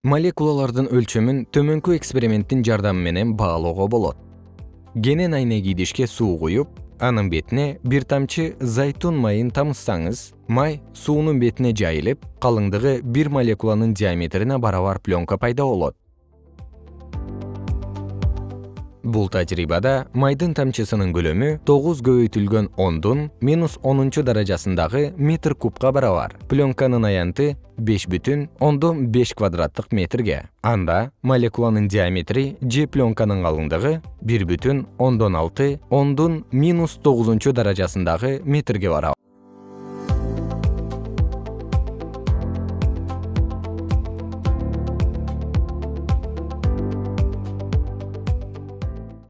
молекулалардын өлчөмүн төмөнкү эксперименттин жардамы менен баалоого болот. Кенен айнек идишке суу куюп анын бетине бир тамчы зайтун майын тамызсаңыз май суунун бетине жайылып калыңдыгы бир молекуланын диаметрине барабар пленка пайда болот бул тажрыйбада майдын тамчысынын көлөмү тогуз көбөйтүлгөн ондун минус онунчу даражасындагы метр кубка барабар. Пленканын аянты беш бүтүн ондон беш квадраттык метрге. Анда молекуланын диаметри же пленканын калыңдыгы бир бүтүн ондон алты ондун минус тогузунчу даражасындагы метрге барабар